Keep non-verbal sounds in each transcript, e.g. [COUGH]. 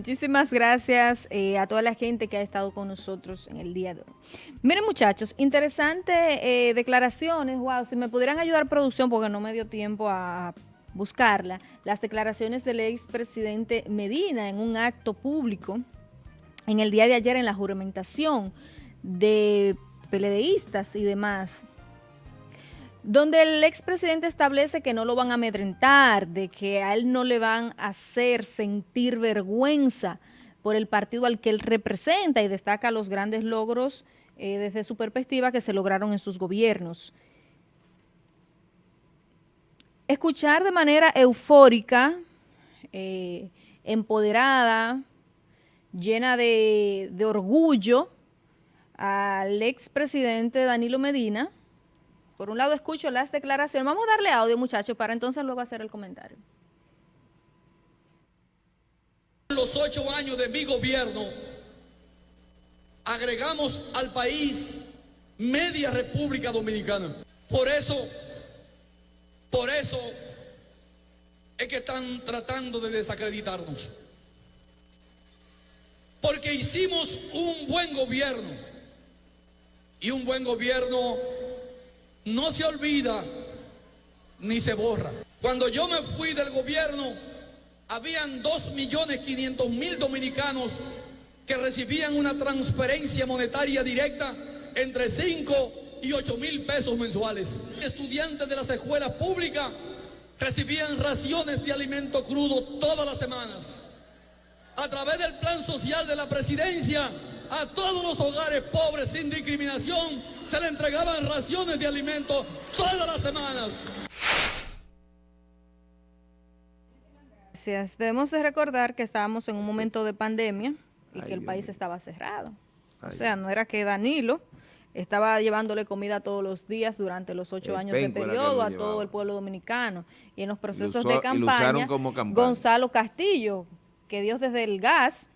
Muchísimas gracias eh, a toda la gente que ha estado con nosotros en el día de hoy. Miren muchachos, interesantes eh, declaraciones, wow, si me pudieran ayudar producción porque no me dio tiempo a buscarla, las declaraciones del expresidente Medina en un acto público en el día de ayer en la juramentación de peledeístas y demás donde el expresidente establece que no lo van a amedrentar, de que a él no le van a hacer sentir vergüenza por el partido al que él representa y destaca los grandes logros eh, desde su perspectiva que se lograron en sus gobiernos. Escuchar de manera eufórica, eh, empoderada, llena de, de orgullo al expresidente Danilo Medina, por un lado escucho las declaraciones. Vamos a darle audio, muchachos, para entonces luego hacer el comentario. Los ocho años de mi gobierno, agregamos al país media República Dominicana. Por eso, por eso es que están tratando de desacreditarnos. Porque hicimos un buen gobierno. Y un buen gobierno no se olvida ni se borra. Cuando yo me fui del gobierno, habían 2.500.000 dominicanos que recibían una transferencia monetaria directa entre 5 y 8 mil pesos mensuales. Estudiantes de las escuelas públicas recibían raciones de alimento crudo todas las semanas. A través del plan social de la presidencia, a todos los hogares pobres sin discriminación se le entregaban raciones de alimentos todas las semanas. Gracias. Debemos de recordar que estábamos en un momento de pandemia y que el país estaba cerrado. O sea, no era que Danilo estaba llevándole comida todos los días durante los ocho años de periodo a todo el pueblo dominicano. Y en los procesos de campaña, Gonzalo Castillo, que Dios desde el gas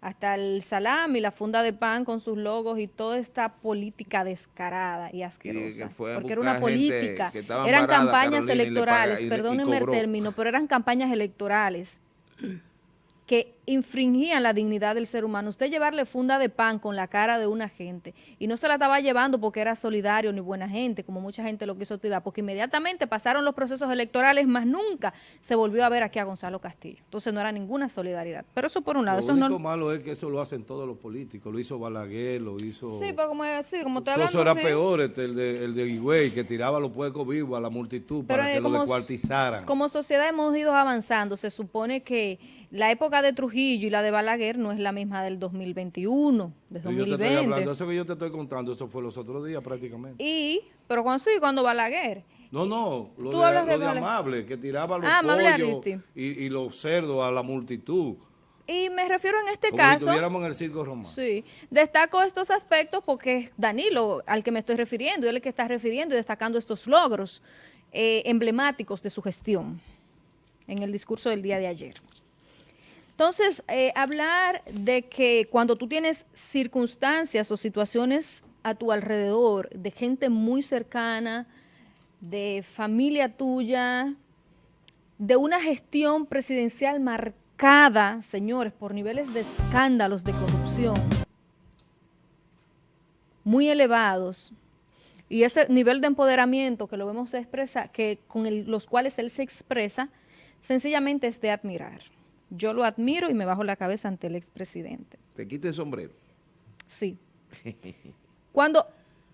hasta el salami, la funda de pan con sus logos y toda esta política descarada y asquerosa. porque era una política, eran campañas electorales, perdónenme el término, pero eran campañas electorales que infringían la dignidad del ser humano. Usted llevarle funda de pan con la cara de una gente y no se la estaba llevando porque era solidario ni buena gente, como mucha gente lo quiso tirar, porque inmediatamente pasaron los procesos electorales, más nunca se volvió a ver aquí a Gonzalo Castillo. Entonces no era ninguna solidaridad. Pero eso por un lado. Lo eso único malo es que eso lo hacen todos los políticos. Lo hizo Balaguer, lo hizo... Sí, pero como, sí, como te Eso era peor, este, el de, el de Higüey, que tiraba los puercos vivos a la multitud para que lo descuartizaran. Como sociedad hemos ido avanzando. Se supone que la época de Trujillo y la de Balaguer no es la misma del 2021, de 2020. Yo te estoy hablando, eso que yo te estoy contando, eso fue los otros días prácticamente. Y, pero cuando sí, cuando Balaguer. No, no, lo, de, amable, que tiraba los ah, pollos y, los cerdos a la multitud. Y me refiero en este caso... si estuviéramos en el circo romano. Sí, destaco estos aspectos porque es Danilo al que me estoy refiriendo, él es el que está refiriendo y destacando estos logros eh, emblemáticos de su gestión en el discurso del día de ayer. Entonces, eh, hablar de que cuando tú tienes circunstancias o situaciones a tu alrededor de gente muy cercana, de familia tuya, de una gestión presidencial marcada, señores, por niveles de escándalos de corrupción muy elevados, y ese nivel de empoderamiento que lo vemos expresa, que con los cuales él se expresa, sencillamente es de admirar. Yo lo admiro y me bajo la cabeza ante el expresidente. ¿Te quite el sombrero? Sí. [LAUGHS] Cuando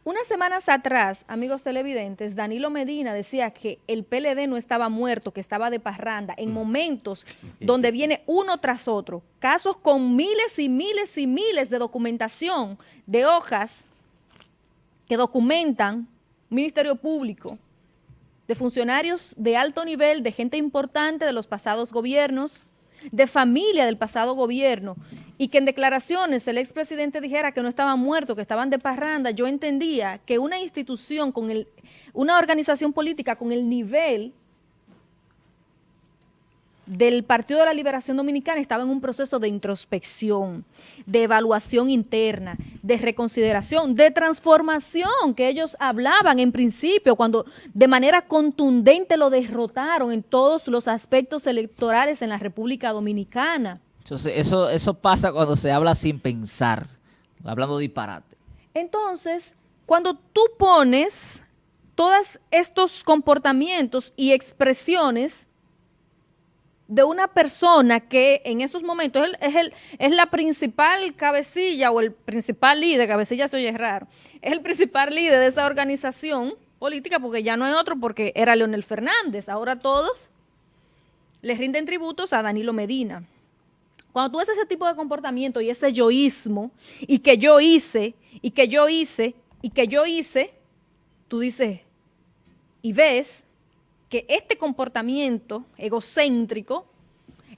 unas semanas atrás, amigos televidentes, Danilo Medina decía que el PLD no estaba muerto, que estaba de parranda, en momentos [LAUGHS] donde viene uno tras otro, casos con miles y miles y miles de documentación de hojas que documentan Ministerio Público, de funcionarios de alto nivel, de gente importante de los pasados gobiernos, de familia del pasado gobierno y que en declaraciones el expresidente dijera que no estaban muertos, que estaban de parranda, yo entendía que una institución, con el, una organización política con el nivel del Partido de la Liberación Dominicana estaba en un proceso de introspección, de evaluación interna, de reconsideración, de transformación que ellos hablaban en principio cuando de manera contundente lo derrotaron en todos los aspectos electorales en la República Dominicana. Entonces, eso, eso pasa cuando se habla sin pensar, hablando disparate. Entonces, cuando tú pones todos estos comportamientos y expresiones de una persona que en estos momentos es, el, es la principal cabecilla o el principal líder, cabecilla se oye raro, es el principal líder de esa organización política porque ya no hay otro porque era Leonel Fernández, ahora todos les rinden tributos a Danilo Medina. Cuando tú ves ese tipo de comportamiento y ese yoísmo, y que yo hice, y que yo hice, y que yo hice, tú dices, y ves que este comportamiento egocéntrico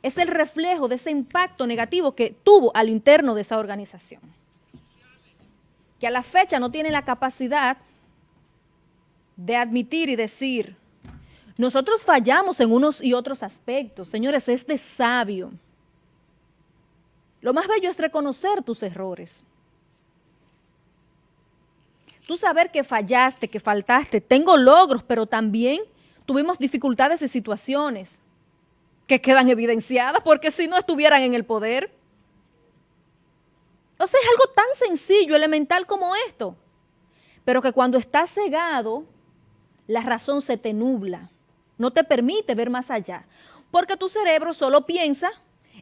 es el reflejo de ese impacto negativo que tuvo al interno de esa organización. Que a la fecha no tiene la capacidad de admitir y decir, nosotros fallamos en unos y otros aspectos. Señores, es de sabio lo más bello es reconocer tus errores. Tú saber que fallaste, que faltaste. Tengo logros, pero también tuvimos dificultades y situaciones que quedan evidenciadas porque si no estuvieran en el poder. O sea, es algo tan sencillo, elemental como esto. Pero que cuando estás cegado, la razón se te nubla. No te permite ver más allá. Porque tu cerebro solo piensa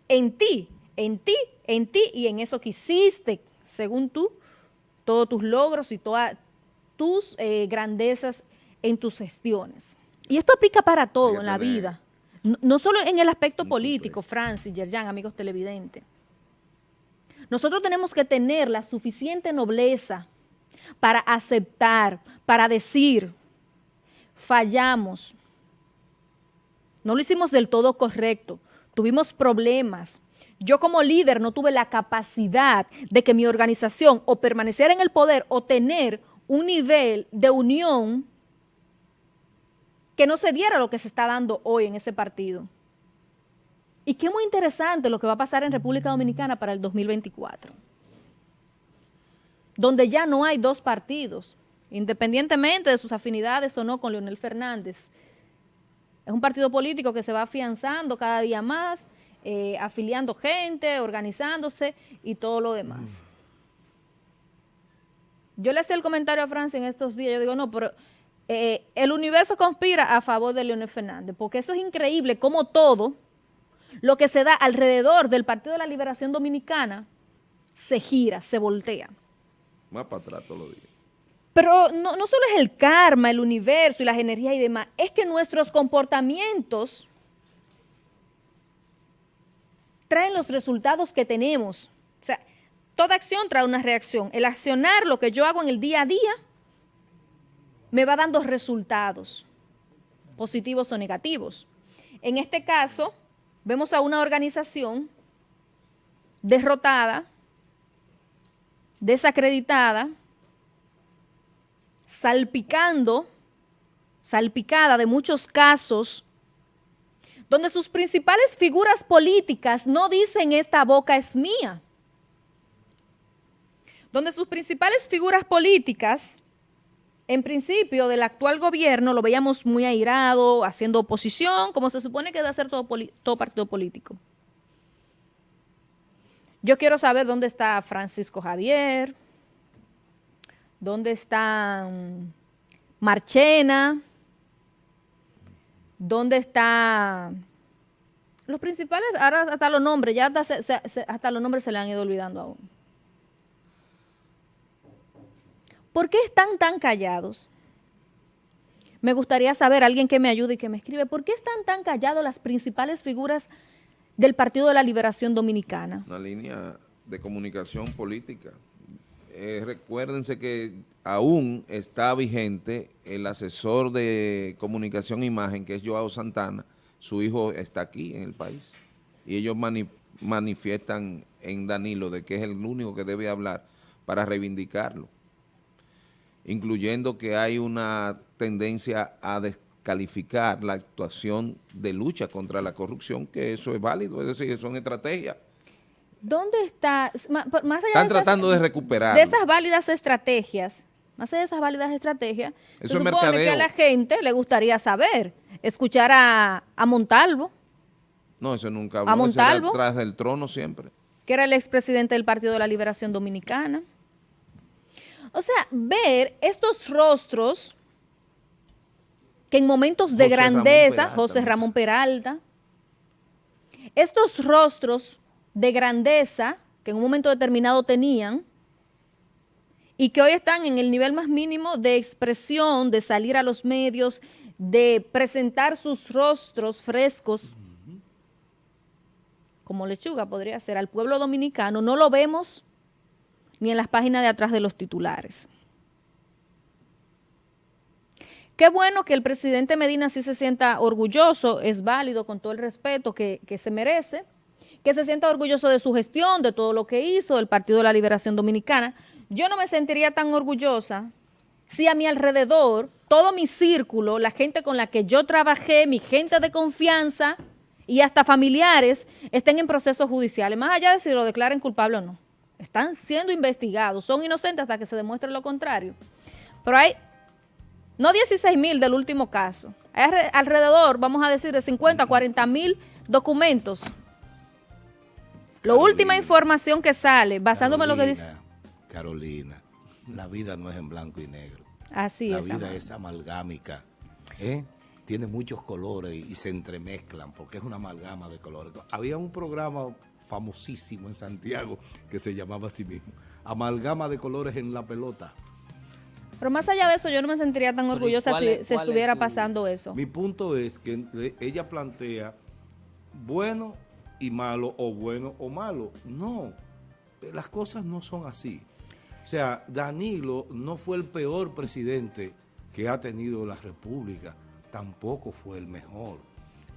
en ti, en ti en ti y en eso que hiciste, según tú, todos tus logros y todas tus eh, grandezas en tus gestiones. Y esto aplica para todo en la vida, no, solo en el aspecto político, Francis, Yerjan, amigos televidentes. Nosotros tenemos que tener la suficiente nobleza para aceptar, para decir, fallamos, no lo hicimos del todo correcto, tuvimos problemas, yo como líder no tuve la capacidad de que mi organización o permaneciera en el poder o tener un nivel de unión que no se diera lo que se está dando hoy en ese partido. Y qué muy interesante lo que va a pasar en República Dominicana para el 2024, donde ya no hay dos partidos, independientemente de sus afinidades o no con Leonel Fernández. Es un partido político que se va afianzando cada día más, eh, afiliando gente, organizándose y todo lo demás. Yo le hacía el comentario a Francia en estos días, yo digo, no, pero eh, el universo conspira a favor de Leonel Fernández, porque eso es increíble, como todo lo que se da alrededor del Partido de la Liberación Dominicana se gira, se voltea. Más para atrás todos los días. Pero no, no solo es el karma, el universo y las energías y demás, es que nuestros comportamientos traen los resultados que tenemos. O sea, toda acción trae una reacción. El accionar, lo que yo hago en el día a día, me va dando resultados, positivos o negativos. En este caso, vemos a una organización derrotada, desacreditada, salpicando, salpicada de muchos casos donde sus principales figuras políticas no dicen esta boca es mía, donde sus principales figuras políticas, en principio del actual gobierno, lo veíamos muy airado, haciendo oposición, como se supone que debe hacer todo, partido político. Yo quiero saber dónde está Francisco Javier, dónde está Marchena, ¿Dónde está los principales? Ahora hasta los nombres, ya hasta, los nombres se le han ido olvidando aún. ¿Por qué están tan callados? Me gustaría saber, alguien que me ayude y que me escribe, ¿por qué están tan callados las principales figuras del Partido de la Liberación Dominicana? Una línea de comunicación política. Eh, recuérdense que aún está vigente el asesor de comunicación e imagen, que es Joao Santana, su hijo está aquí en el país. Y ellos manifiestan en Danilo de que es el único que debe hablar para reivindicarlo. Incluyendo que hay una tendencia a descalificar la actuación de lucha contra la corrupción, que eso es válido, es decir, son estrategias ¿Dónde está, más allá Están tratando de recuperar. De esas válidas estrategias, más allá de esas válidas estrategias, Eso se supone que a la gente le gustaría saber, escuchar a, Montalvo. No, eso nunca. A Montalvo. Tras del trono siempre. Que era el expresidente del Partido de la Liberación Dominicana. O sea, ver estos rostros que en momentos de grandeza, José Ramón Peralta, estos rostros de grandeza que en un momento determinado tenían y que hoy están en el nivel más mínimo de expresión, de salir a los medios, de presentar sus rostros frescos, como lechuga podría ser, al pueblo dominicano, no lo vemos ni en las páginas de atrás de los titulares. Qué bueno que el presidente Medina sí se sienta orgulloso, es válido con todo el respeto que, que, se merece, que se sienta orgulloso de su gestión, de todo lo que hizo el Partido de la Liberación Dominicana. Yo no me sentiría tan orgullosa si a mi alrededor, todo mi círculo, la gente con la que yo trabajé, mi gente de confianza y hasta familiares, estén en procesos judiciales, más allá de si lo declaren culpable o no. Están siendo investigados, son inocentes hasta que se demuestre lo contrario. Pero hay, no 16 mil del último caso, hay alrededor, vamos a decir, de 50 a 40 mil documentos. La última información que sale, basándome en lo que dice... Carolina, la vida no es en blanco y negro. Así la es. La vida es amalgámica. ¿eh? Tiene muchos colores y se entremezclan porque es una amalgama de colores. Había un programa famosísimo en Santiago que se llamaba así mismo. Amalgama de colores en la pelota. Pero más allá de eso, yo no me sentiría tan orgullosa si se estuviera pasando eso. Mi punto es que ella plantea bueno y malo o bueno o malo. No, las cosas no son así. O sea, Danilo no fue el peor presidente que ha tenido la República, tampoco fue el mejor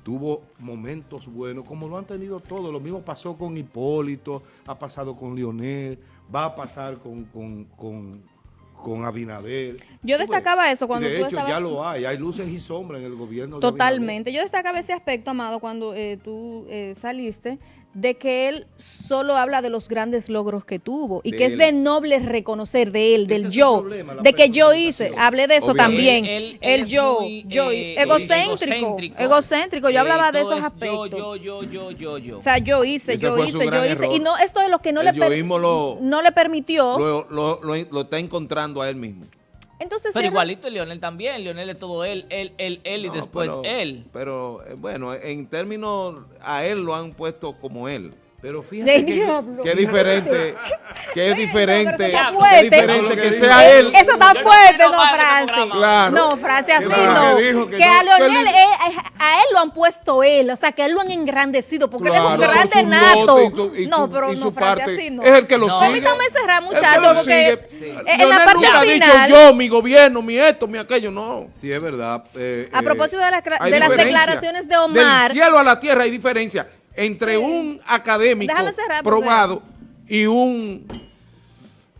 tuvo momentos buenos, como lo han tenido todos. Lo mismo pasó con Hipólito, ha pasado con Lionel, va a pasar con, con, Abinader. Yo destacaba eso cuando De hecho, ya lo hay, hay luces y sombras en el gobierno. Totalmente. Yo destacaba ese aspecto, Amado, cuando eh, tú eh, saliste, de que él solo habla de los grandes logros que tuvo y que es de noble reconocer de él, del yo, de que yo hice, hablé de eso también, el yo, yo eh, egocéntrico, egocéntrico, yo hablaba de esos aspectos. Yo, yo, yo, yo, yo, O sea, yo hice, yo hice, yo hice, y no esto es lo que no, le, no le permitió. Lo, lo está encontrando a él mismo. Entonces, pero igualito Leonel también, Leonel es todo él, él, él, él y después él. Pero eh, bueno, en términos, a él lo han puesto como él. Pero fíjate que, [LAUGHS] es diferente, que es diferente, que es diferente que sea él. Eso está fuerte, no, Francis. Claro. No, Francis, así no. Que, a Leonel, eh, a él lo han puesto él, o sea, que él lo han engrandecido, porque él es un grande nato. no, pero no, Francis, así no. Es el que lo sigue. Permítame cerrar, muchachos, porque en la parte nunca final. Ha dicho yo, mi gobierno, mi esto, mi aquello, no. Sí, es verdad. Eh, a propósito de, de las declaraciones de Omar. Del cielo a la tierra hay diferencia entre un académico probado y un...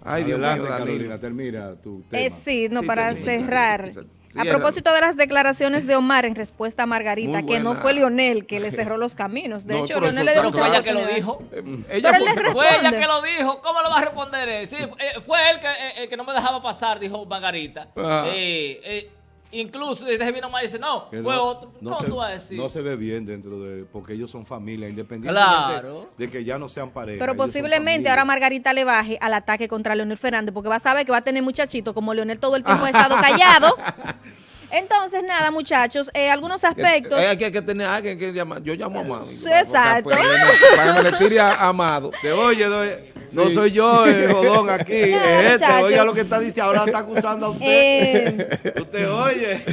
Ay, Dios mío, Carolina, termina tu tema. Eh, sí, no, para cerrar. a propósito de las declaraciones de Omar en respuesta a Margarita, que no fue Leonel que le cerró los caminos. De hecho, Leonel le dio fue ella que lo dijo. Ella fue, fue, ella que lo dijo. ¿Cómo lo va a responder él? Sí, eh, fue él que, eh, que no me dejaba pasar, dijo Margarita. Eh, eh, Incluso desde vino más dice, no, fue otro. No ¿Cómo se, tú vas a decir? No se ve bien dentro de, porque ellos son familia, independientemente de, que ya no sean pareja. Pero posiblemente ahora Margarita le baje al ataque contra Leonel Fernández, porque va a saber que va a tener muchachito, como Leonel todo el tiempo ha estado callado. [LAUGHS] Entonces, nada, muchachos, eh, algunos aspectos. Hay que, que tener alguien que llamar. Yo llamo a Amado. Sí, exacto. Para que me le tire a Amado. Te oye, no soy yo el [LAUGHS] jodón aquí, es [LAUGHS] este. Oiga lo que está diciendo, ahora está acusando a usted. Eh, usted oye.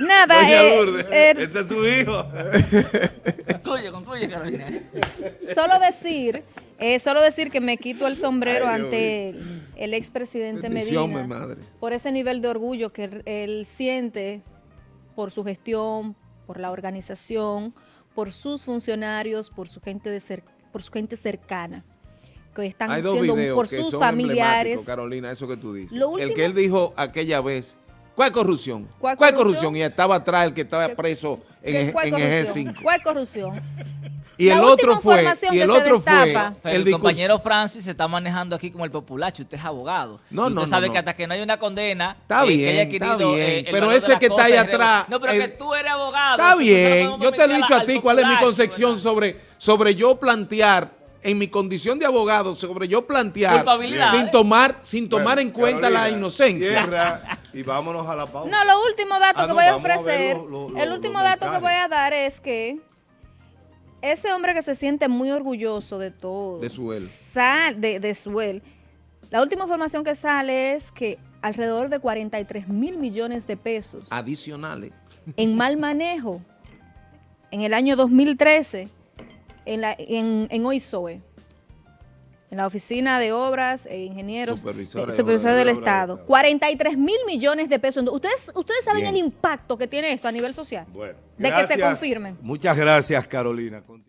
Nada, eh, eh, ese es su hijo. concluye, concluye, Carolina. Solo decir, eh, solo decir que me quito el sombrero ante el, expresidente Medina por ese nivel de orgullo que él siente por su gestión, por la organización, por sus funcionarios, por su gente de por su gente cercana que están haciendo por sus familiares. Carolina, eso que tú dices. el que él dijo aquella vez ¿Cuál corrupción? ¿Cuál ¿Cuál, corrupción? corrupción? Y estaba atrás el que estaba ¿Qué- preso en, ¿Qué- Eje- ¿Cuál en Eje corrupción? 5. ¿Cuál corrupción? Y el otro fue, y que el otro fue destapa- el, discurso- compañero Francis se está manejando aquí como el populacho. Usted es abogado. No, usted no, no, sabe no. que hasta que no hay una condena, Está eh, que bien, haya está adquirido, bien, eh, el pero ese que está ahí atrás, No, pero el- que tú eres abogado. Está bien, yo te he dicho a ti cuál es mi concepción ¿verdad? sobre, sobre yo plantear, en mi condición de abogado, sobre yo plantear Culpabilidad, sin tomar, sin tomar Bueno, en cuenta la inocencia. Cierra y vámonos a la pausa. No, lo último dato Ah, que no, voy a ofrecer, lo- lo- lo- el último dato que voy a dar es que ese hombre que se siente muy orgulloso de todo, De su él. sal- de, de su él, la última información que sale es que alrededor de 43 mil millones de pesos Adicionales. en mal manejo en el año 2013 en, la, en, en OISOE, en la Oficina de Obras e Ingenieros de Obras del de Estado. Estado. 43 mil millones de pesos. ¿Ustedes, ustedes saben Bien. el impacto que tiene esto a nivel social? Bueno, de que se gracias. confirmen. Muchas gracias, Carolina.